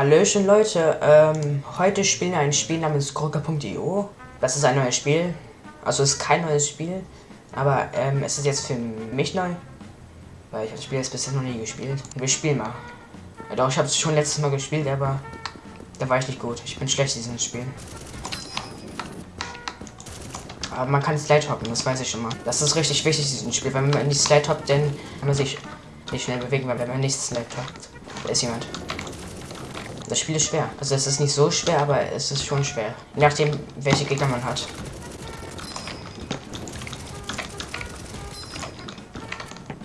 Hallöchen Leute, ähm, heute spielen wir ein Spiel namens Gurke.io. Das ist ein neues Spiel. Also ist kein neues Spiel, aber ähm, es ist jetzt für mich neu. Weil ich das Spiel jetzt bisher noch nie gespielt. Wir spielen mal. Ja, doch, ich habe es schon letztes Mal gespielt, aber da war ich nicht gut. Ich bin schlecht in diesem Spiel. Aber man kann Slide hoppen, das weiß ich schon mal. Das ist richtig wichtig in diesem Spiel. Wenn man nicht Slide hoppt, dann kann man sich nicht schnell bewegen, weil wenn man nicht Slide hoppt, da ist jemand. Das Spiel ist schwer. Also es ist nicht so schwer, aber es ist schon schwer. Je nachdem, welche Gegner man hat.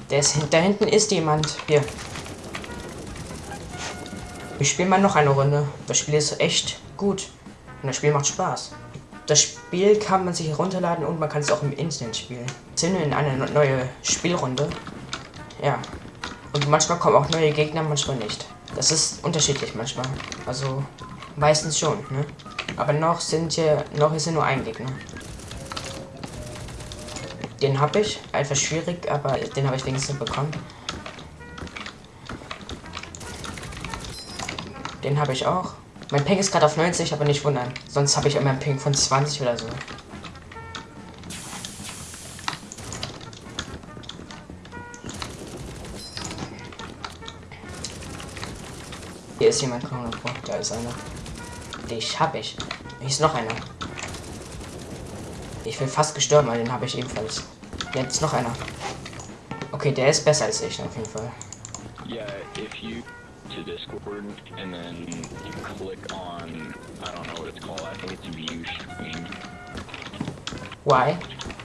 Der da hinten ist jemand. Hier. Wir spielen mal noch eine Runde. Das Spiel ist echt gut. Und das Spiel macht Spaß. Das Spiel kann man sich herunterladen und man kann es auch im Internet spielen. Sind in eine neue Spielrunde. Ja. Und manchmal kommen auch neue Gegner, manchmal nicht. Das ist unterschiedlich manchmal. Also meistens schon, ne? Aber noch sind hier, noch ist hier nur ein Gegner. Den habe ich. Etwas schwierig, aber den habe ich wenigstens bekommen. Den habe ich auch. Mein Ping ist gerade auf 90, aber nicht wundern. Sonst habe ich immer ein Ping von 20 oder so. Hier ist jemand. Komm, vor. Da ist einer. Dich hab ich. Hier ist noch einer. Ich bin fast gestorben, aber den habe ich ebenfalls. Jetzt noch einer. Okay, der ist besser als ich auf jeden Fall. Yeah, if you to Discord and then you click on I don't know what it's called. I think it's view stream. Why?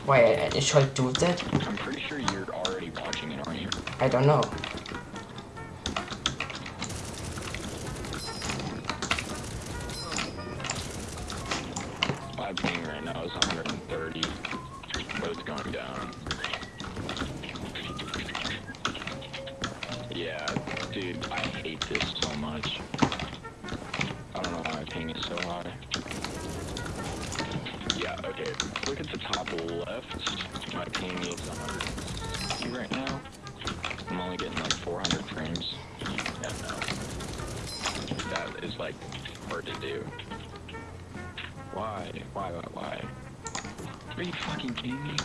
Why I should do that? I'm pretty sure you're already watching it, aren't you? I don't know. Now is 130, but it's going down. Yeah, dude, I hate this so much. I don't know why my ping is so high. Yeah, okay, look at the top left. My ping is 160 right now. I'm only getting like 400 frames. Yeah, no. That is like hard to do. Why? Why? Why? Why? Are you fucking kidding me?